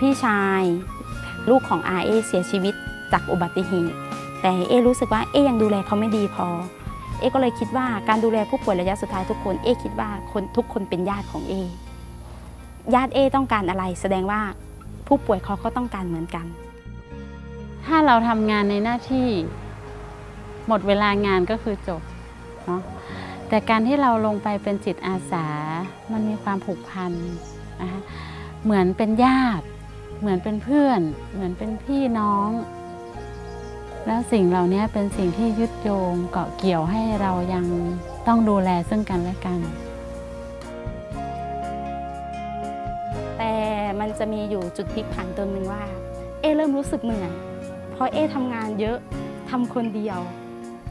พี่ชาย ลูกของอาเอเสียชีวิตจากอุบัติเหตุ แต่เอรู้สึกว่าเอยังดูแลเขาไม่ดีพอ เอก็เลยคิดว่าการดูแลผู้ป่วยระยะสุดท้ายทุกคนเอคิดว่าคนทุกคนเป็นญาติของเอญาติเอต้องการอะไร แสดงว่าผู้ป่วยเขาก็ต้องการเหมือนกัน ถ้าเราทำงานในหน้าที่หมดเวลางานก็คือจบเนาะแต่การที่เราลงไปเป็นจิตอาสา มันมีความผูกพันนะคะเหมือนเป็นญาติ เหมือนเป็นเพื่อน เหมือนเป็นพี่น้อง แล้วสิ่งเหล่านี้เป็นสิ่งที่ยึดโยงเกาะเกี่ยวให้เรายังต้องดูแลซึ่งกันและกัน แต่มันจะมีอยู่จุดพลิกผันตัวหนึ่งว่า เอเริ่มรู้สึกเหนื่อยเพราะเอทำงานเยอะทำคนเดียว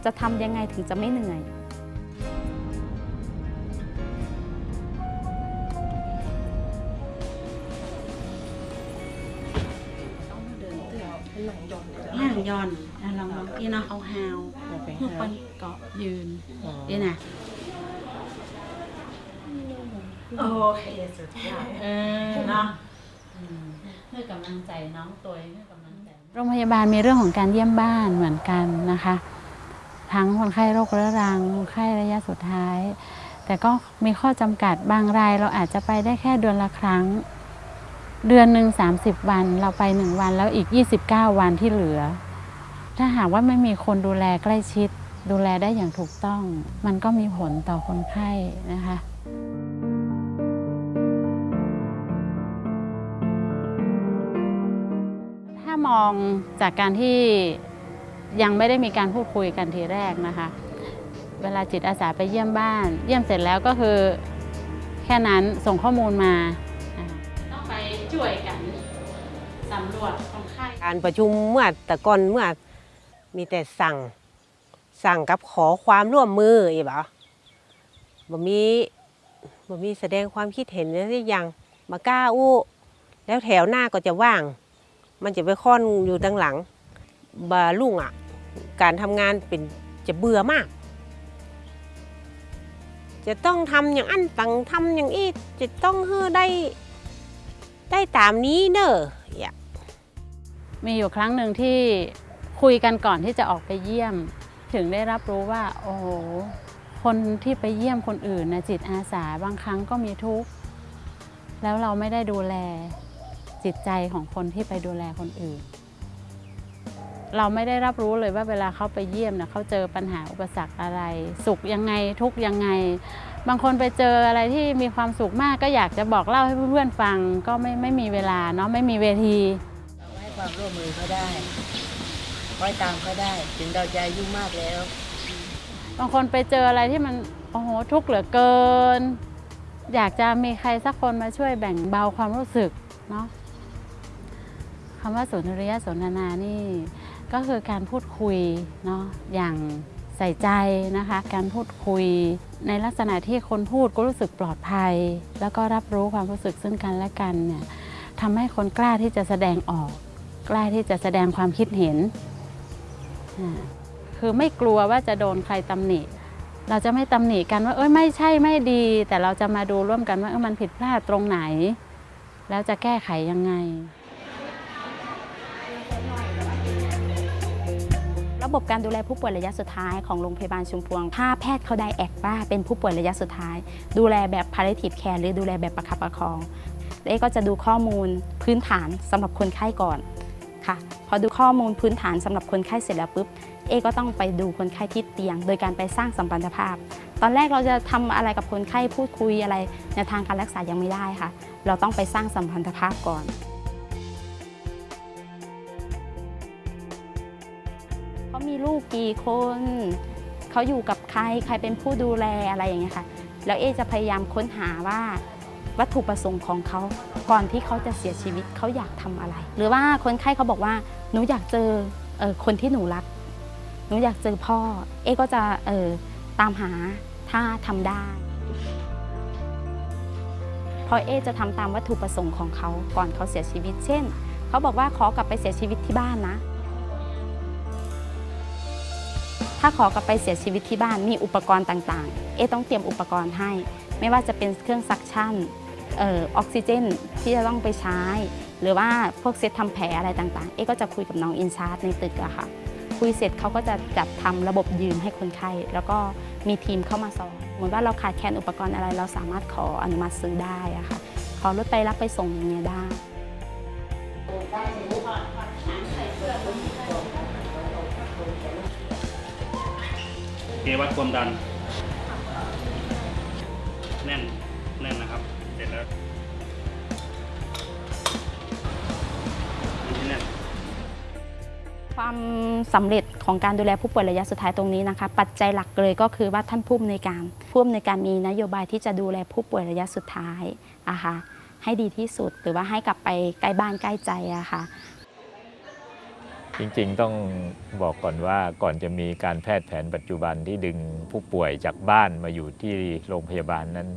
จะทำยังไงถึงจะไม่เหนื่อย ย่อนอะลองลองพี่เนาะเอาฮาวเพื่อคนเกาะยืนนี่นะโอเคสุดยอดเออเนาะเพื่อกำลังใจน้องตัวเองเพื่อกำลังใจ โรงพยาบาลมีเรื่องของการเยี่ยมบ้านเหมือนกันนะคะ ทั้งคนไข้โรคเรื้อรังคนไข้ระยะสุดท้าย แต่ก็มีข้อจำกัดบางรายเราอาจจะไปได้แค่เดือนละครั้ง เดือนหนึ่ง30 วันเราไป 1 วันแล้วอีก 29 วันที่เหลือ ถ้าหากว่าไม่มีคนดูแลใกล้ชิด ดูแลได้อย่างถูกต้อง มันก็มีผลต่อคนไข้นะคะถ้ามองจากการที่ยังไม่ได้มีการพูดคุยกันทีแรกนะคะ เวลาจิตอาสาไปเยี่ยมบ้าน เยี่ยมเสร็จแล้วก็คือแค่นั้นส่งข้อมูลมา ต้องไปช่วยกันสำรวจคนไข้การประชุมเมื่อแต่ก่อนเมื่อ มีแต่สั่งสั่งกับขอความร่วมมืออีบ่ะบ่มีบ่มีแสดงความคิดเห็นอะไรอย่างมากล้าอู้ แล้วแถวหน้าก็จะว่าง มันจะไปค่อนอยู่ดังหลังบาลุ่งอะ การทำงานเป็นจะเบื่อมาก จะต้องทำอย่างอันตังทำอย่างอีจะต้องเฮ้อได้ได้ตามนี้เนอะอย่ามีอยู่ครั้งหนึ่งที่ คุยกันก่อนที่จะออกไปเยี่ยม ถึงได้รับรู้ว่า โอ้โหคนที่ไปเยี่ยมคนอื่นนะจิตอาสาบางครั้งก็มีทุกข์ แล้วเราไม่ได้ดูแลจิตใจของคนที่ไปดูแลคนอื่น เราไม่ได้รับรู้เลยว่าเวลาเขาไปเยี่ยมนะเขาเจอปัญหาอุปสรรคอะไร สุขยังไงทุกยังไง บางคนไปเจออะไรที่มีความสุขมากก็อยากจะบอกเล่าให้เพื่อนๆฟังก็ไม่ไม่มีเวลาเนาะไม่มีเวทีเราให้ความร่วมมือเขาได้ คอยตามเขาได้ ถึงเราจะอายุ่มากแล้ว บางคนไปเจออะไรที่มันโอ้โหทุกข์เหลือเกิน อยากจะมีใครสักคนมาช่วยแบ่งเบาความรู้สึกเนาะคำว่าสุนทรียสนทนานี่ก็คือการพูดคุยเนาะอย่างใส่ใจนะคะ การพูดคุยในลักษณะที่คนพูดก็รู้สึกปลอดภัย แล้วก็รับรู้ความรู้สึกซึ่งกันและกันเนี่ยทำให้คนกล้าที่จะแสดงออก กล้าที่จะแสดงความคิดเห็น คือไม่กลัวว่าจะโดนใครตำหนิ เราจะไม่ตำหนิกันว่า เอ้ยไม่ใช่ไม่ดี แต่เราจะมาดูร่วมกันว่ามันผิดพลาดตรงไหน แล้วจะแก้ไขยังไง ระบบการดูแลผู้ป่วยระยะสุดท้ายของโรงพยาบาลชุมพวง ถ้าแพทย์เขาได้แอกว่าเป็นผู้ป่วยระยะสุดท้าย ดูแลแบบ palliative care หรือดูแลแบบประคับประคองเอ๊ก็จะดูข้อมูลพื้นฐานสำหรับคนไข้ก่อน ค่ะ พอดูข้อมูลพื้นฐานสำหรับคนไข้เสร็จแล้วปุ๊บ เอก็ต้องไปดูคนไข้ที่เตียง โดยการไปสร้างสัมพันธภาพ ตอนแรกเราจะทำอะไรกับคนไข้พูดคุยอะไรในทางการรักษายังไม่ได้ค่ะ เราต้องไปสร้างสัมพันธภาพก่อนเขามีลูกกี่คนเขาอยู่กับใครใครเป็นผู้ดูแลอะไรอย่างเงี้ยค่ะ แล้วเอจะพยายามค้นหาว่า วัตถุประสงค์ของเขา ก่อนที่เขาจะเสียชีวิตเขาอยากทำอะไร หรือว่าคนไข้เขาบอกว่าหนูอยากเจอเออคนที่หนูรักหนูอยากเจอพ่อ เอก็จะเออตามหาถ้าทำได้เพราะเอจะทำตามวัตถุประสงค์ของเขาก่อนเขาเสียชีวิต เช่น เขาบอกว่าขอกลับไปเสียชีวิตที่บ้านนะ ถ้าขอกลับไปเสียชีวิตที่บ้านมีอุปกรณ์ต่างๆ เอต้องเตรียมอุปกรณ์ให้ ไม่ว่าจะเป็นเครื่อง suction ออกซิเจนที่จะต้องไปใช้ หรือว่าพวกเซตทำแผลอะไรต่างๆ เอ๊ก็จะคุยกับน้อง in charge ในตึกอะค่ะ คุยเสร็จเขาก็จะจัดทำระบบยืมให้คนไข้ แล้วก็มีทีมเข้ามาสอนเหมือนว่าเราขาดแคลนอุปกรณ์อะไร เราสามารถขออนุมัติซื้อได้อะค่ะ ขอรถไปรับไปส่งอย่างเงี้ยได้เกวัดความดัน แน่น แน่นนะครับ นนี้แน่นความสำเร็จของการดูแลผู้ป่วยระยะสุดท้ายตรงนี้นะคะ ปัจจัยหลักเลยก็คือว่าท่านผู้อำนวยการผู้อำนวยการมีนโยบายที่จะดูแลผู้ป่วยระยะสุดท้ายอะค่ะให้ดีที่สุดหรือว่าให้กลับไปใกล้บ้านใกล้ใจอะค่ะจริงๆต้องบอกก่อนว่าก่อนจะมีการแพทย์แผนปัจจุบันที่ดึงผู้ป่วยจากบ้านมาอยู่ที่โรงพยาบาลนั้น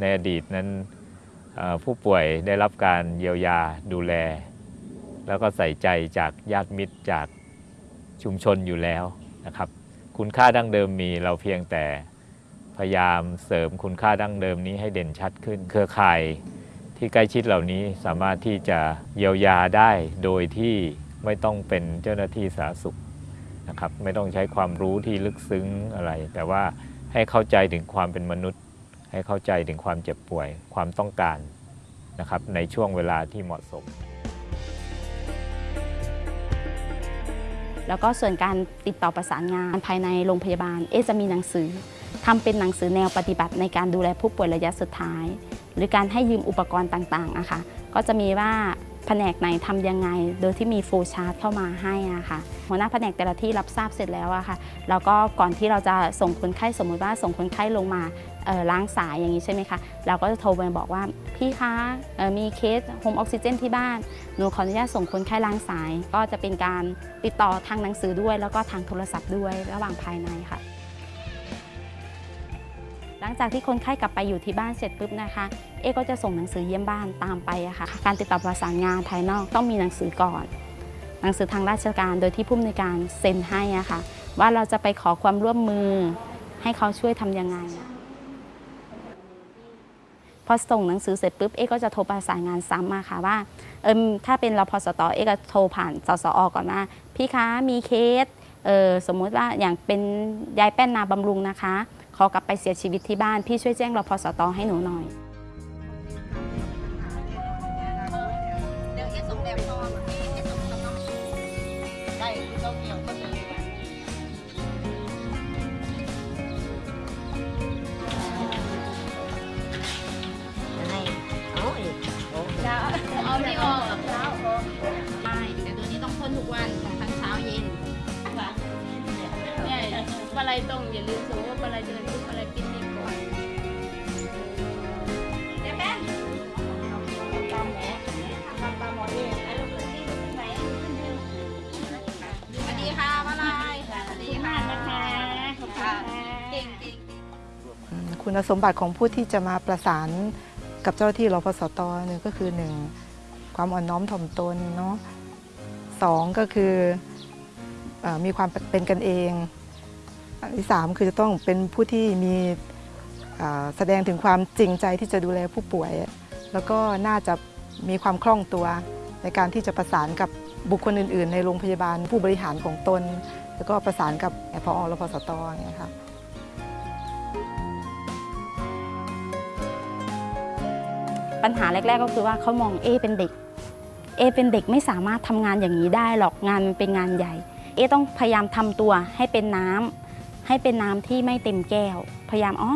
ในอดีตนั้นเอ่อ ผู้ป่วยได้รับการเยียวยาดูแล แล้วก็ใส่ใจจากญาติมิตรจากชุมชนอยู่แล้วนะครับ คุณค่าดั้งเดิมมีเราเพียงแต่พยายามเสริมคุณค่าดั้งเดิมนี้ให้เด่นชัดขึ้น เครือข่ายที่ใกล้ชิดเหล่านี้สามารถที่จะเยียวยาได้โดยที่ไม่ต้องเป็นเจ้าหน้าที่สาธารณสุขนะครับ ไม่ต้องใช้ความรู้ที่ลึกซึ้งอะไร แต่ว่าให้เข้าใจถึงความเป็นมนุษย์ ให้เข้าใจถึงความเจ็บป่วยความต้องการนะครับในช่วงเวลาที่เหมาะสม แล้วก็ส่วนการติดต่อประสานงานภายในโรงพยาบาล เอจะมีหนังสือทำเป็นหนังสือแนวปฏิบัติในการดูแลผู้ป่วยระยะสุดท้าย หรือการให้ยืมอุปกรณ์ต่างๆอะคะก็จะมีว่าแผนกไหนทำยังไง โดยที่มีโฟล์ชาร์ตเข้ามาให้อะค่ะ หัวหน้าแผนกแต่ละที่รับทราบเสร็จแล้วอะค่ะ แล้วก็ก่อนที่เราจะส่งคนไข้สมมุติว่าส่งคนไข้ลงมา ล้างสายอย่างนี้ใช่ไหมคะ เราก็จะโทรไปบอกว่าพี่คะมีเคสโฮมออกซิเจนที่บ้าน หนูขออนุญาตส่งคนไข้ล้างสาย ก็จะเป็นการติดต่อทางหนังสือด้วย แล้วก็ทางโทรศัพท์ด้วยระหว่างภายในค่ะ หลังจากที่คนไข้กลับไปอยู่ที่บ้านเสร็จปุ๊บนะคะ เอก็จะส่งหนังสือเยี่ยมบ้านตามไปอะค่ะ การติดต่อประสานงานภายนอกต้องมีหนังสือก่อน หนังสือทางราชการโดยที่ผู้อำนวยการเซ็นให้อะค่ะว่าเราจะไปขอความร่วมมือให้เขาช่วยทำยังไง พอส่งหนังสือเสร็จปุ๊บเอ๊ก็จะโทรประสานงานซ้ำมาค่ะว่าเออถ้าเป็นรพสตอเอ๊ก็โทรผ่านสสอก่อนว่าพี่คะมีเคสเออสมมุติว่าอย่างเป็นยายแป้นนาบำรุงนะคะ ขอกลับไปเสียชีวิตที่บ้านพี่ช่วยแจ้งรพสตให้หนูหน่อย ปลาไหลตรงอย่าลืมสูว่าปลาไหลเดินทุกปลาไหลกินดีกว่าเดี๋ยวแป้งตามหมอตามหมอนี่ไอ้ลูกที่ลูกไหนสวัสดีค่ะปลาไหลสวัสดีค่ะนะคะขอบคุณค่ะเก่งเก่งคุณสมบัติของผู้ที่จะมาประสานกับเจ้าหน้าที่รพสตหนึ่งก็คือหนึ่งความอ่อนน้อมถ่อมตนเนาะสองก็คืออมีความเป็นกันเอง อันที่สามคือจะต้องเป็นผู้ที่มีแสดงถึงความจริงใจที่จะดูแลผู้ป่วย แล้วก็น่าจะมีความคล่องตัวในการที่จะประสานกับบุคคลอื่น ๆ ในโรงพยาบาลผู้บริหารของตน แล้วก็ประสานกับพอรพสตอย่างเงี้ยค่ะปัญหาแรก ๆ ก็คือว่าเขามองเอเป็นเด็กเอเป็นเด็กไม่สามารถทำงานอย่างนี้ได้หรอกงานมันเป็นงานใหญ่ เอต้องพยายามทำตัวให้เป็นน้ำ ให้เป็นน้ำที่ไม่เต็มแก้ว พยายามอ๋อ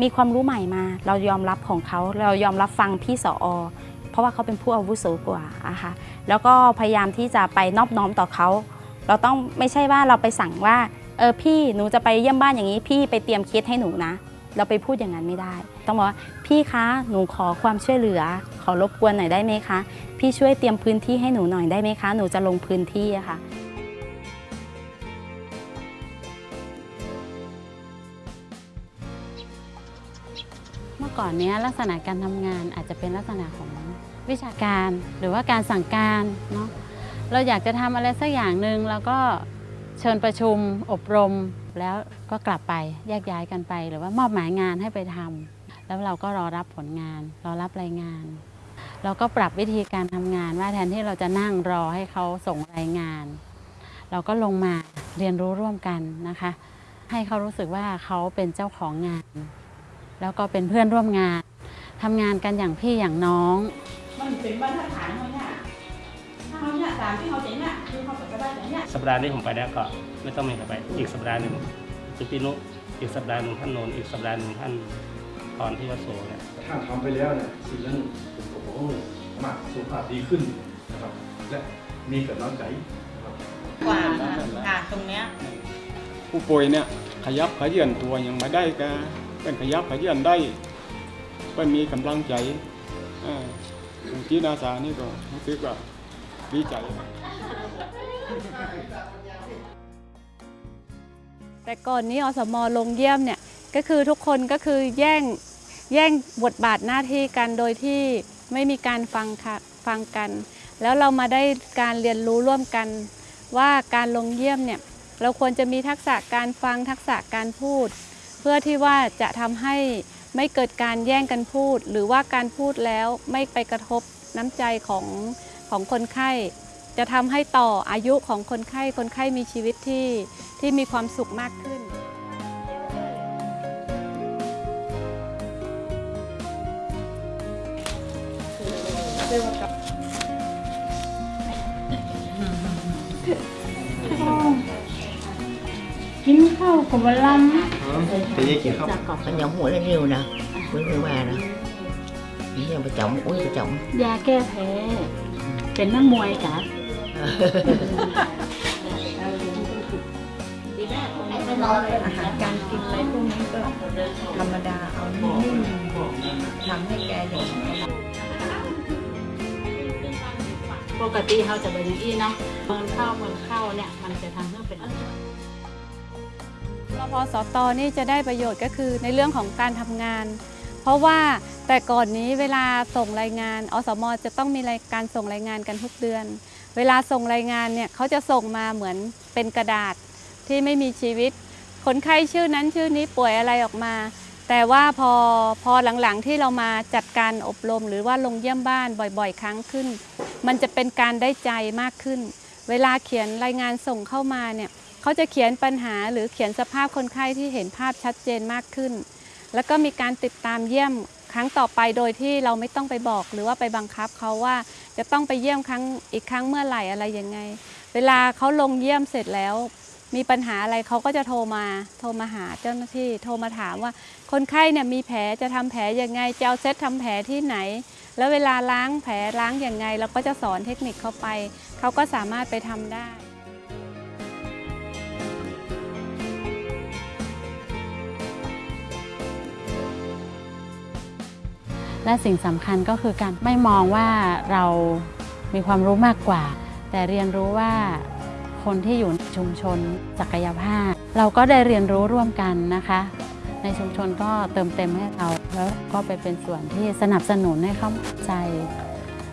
มีความรู้ใหม่มา เรายอมรับของเขาเรายอมรับฟังพี่สออเพราะว่าเขาเป็นผู้อาวุโสกว่าอะค่ะแล้วก็พยายามที่จะไปนอบน้อมต่อเขา เราต้องไม่ใช่ว่าเราไปสั่งว่าเออพี่หนูจะไปเยี่ยมบ้านอย่างนี้ พี่ไปเตรียมเคสให้หนูนะ เราไปพูดอย่างนั้นไม่ได้ ต้องบอกว่าพี่คะหนูขอความช่วยเหลือ ขอรบกวนหน่อยได้ไหมคะ พี่ช่วยเตรียมพื้นที่ให้หนูหน่อยได้ไหมคะ หนูจะลงพื้นที่อะค่ะ ก่อนนี้ลักษณะการทำงานอาจจะเป็นลักษณะของวิชาการหรือว่าการสั่งการเนาะเราอยากจะทำอะไรสักอย่างหนึ่งแล้วก็เชิญประชุมอบรมแล้วก็กลับไปแยกย้ายกันไป หรือว่ามอบหมายงานให้ไปทำแล้วเราก็รอรับผลงาน รอรับรายงาน เราก็ปรับวิธีการทำงานว่าแทนที่เราจะนั่งรอให้เขาส่งรายงาน เราก็ลงมาเรียนรู้ร่วมกันนะคะ ให้เขารู้สึกว่าเขาเป็นเจ้าของงาน แล้วก็เป็นเพื่อนร่วมงานทำงานกันอย่างพี่อย่างน้อง มันเป็นบรรทัดฐานเขาเนี่ยถ้าเขาเนี่ยตามที่เขาเจ๋งเนี่ยคือเขาจะได้อย่างเนี้ยสัปดาห์นี้ผมไปแล้วก็ไม่ต้องมีใครไป อีกสัปดาห์หนึ่งจุปินุอีกสัปดาห์หนึ่งท่านโนนอีกสัปดาห์หนึ่งท่านพรที่วัดโสเนี่ยถ้าทำไปแล้วเนี่ยสิ่งนั้นผมก็บอกว่าสามารถสุขภาพดีขึ้นนะครับ และมีกำลังใจนะครับกว่าค่ะตรงเนี้ยผู้ป่วยเนี่ยขยับขยื่นตัวยังไม่ได้ก็ เป็นขยับขยื่นได้ก็นมีกำลังใจอ่าอางที่นาสานี่ก็รู้สึกว่าดีใจ แต่ก่อนนี้อสมลงเยี่ยมเนี่ยก็คือทุกคนก็คือแย่งแย่งบทบาทหน้าที่กันโดยที่ไม่มีการฟังค่ะฟังกัน แล้วเรามาได้การเรียนรู้ร่วมกัน ว่าการลงเยี่ยมเนี่ยเราควรจะมีทักษะการฟังทักษะการพูด เพื่อที่ว่าจะทำให้ไม่เกิดการแย่งกันพูด หรือว่าการพูดแล้วไม่ไปกระทบน้ำใจของของคนไข้ จะทำให้ต่ออายุของคนไข้ คนไข้มีชีวิตที่ที่มีความสุขมากขึ้นกินข้าวกับวันลแต่ยังกินข้าว ta còn phải nhậu mũi lên nhiều nè với người bà nè chỉ là bà trọng uống bà trọng ำยาแก้แพ้ เป็นนักมวยกะอาหารการกินอะไรพวกนี้ก็ธรรมดาเอานิ่มๆทำให้แกอย่างปกติเขาจะบริอีเนาะเมินเข้าเมินเข้าเนี่ย มันจะทำให้เป็น รพสตนี่จะได้ประโยชน์ก็คือในเรื่องของการทำงาน เพราะว่าแต่ก่อนนี้เวลาส่งรายงาน อสมจะต้องมีรายการส่งรายงานกันทุกเดือน เวลาส่งรายงานเนี่ยเขาจะส่งมาเหมือนเป็นกระดาษที่ไม่มีชีวิต คนไข้ชื่อนั้นชื่อนี้ป่วยอะไรออกมา แต่ว่าพอพอหลังๆที่เรามาจัดการอบรม หรือว่าลงเยี่ยมบ้านบ่อยๆ ครั้งขึ้น มันจะเป็นการได้ใจมากขึ้น เวลาเขียนรายงานส่งเข้ามาเนี่ยเขาจะเขียนปัญหาหรือเขียนสภาพคนไข้ที่เห็นภาพชัดเจนมากขึ้น แล้วก็มีการติดตามเยี่ยมครั้งต่อไปโดยที่เราไม่ต้องไปบอก หรือว่าไปบังคับเขาว่าจะต้องไปเยี่ยมครั้งอีกครั้งเมื่อไหร่อะไรยังไง เวลาเขาลงเยี่ยมเสร็จแล้ว มีปัญหาอะไรเขาก็จะโทรมา โทรมาหาเจ้าหน้าที่โทรมาถามว่า คนไข้เนี่ยมีแผลจะทำแผลยังไงจะเอาเซตทำแผลที่ไหน แล้วเวลาล้างแผลล้างยังไง เราก็จะสอนเทคนิคเขาไป เขาก็สามารถไปทำได้และสิ่งสำคัญก็คือการไม่มองว่าเรามีความรู้มากกว่า แต่เรียนรู้ว่าคนที่อยู่ในชุมชนศักยภาพ เราก็ได้เรียนรู้ร่วมกันนะคะ ในชุมชนก็เติมเต็มให้เราแล้วก็ไปเป็นส่วนที่สนับสนุนให้เขาเข้าใจ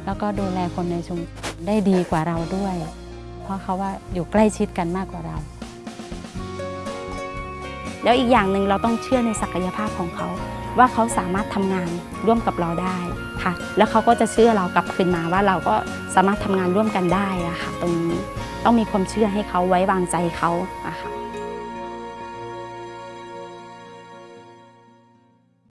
แล้วก็ดูแลคนในชุมชน ได้ดีกว่าเราด้วย เพราะเขาว่าอยู่ใกล้ชิดกันมากกว่าเรา แล้วอีกอย่างหนึ่งเราต้องเชื่อในศักยภาพของเขา ว่าเขาสามารถทำงานร่วมกับเราได้ค่ะ แล้วเขาก็จะเชื่อเรากลับคืนมาว่าเราก็สามารถทำงานร่วมกันได้อะค่ะตรงนี้ต้องมีความเชื่อให้เขาไว้วางใจเขาอะค่ะ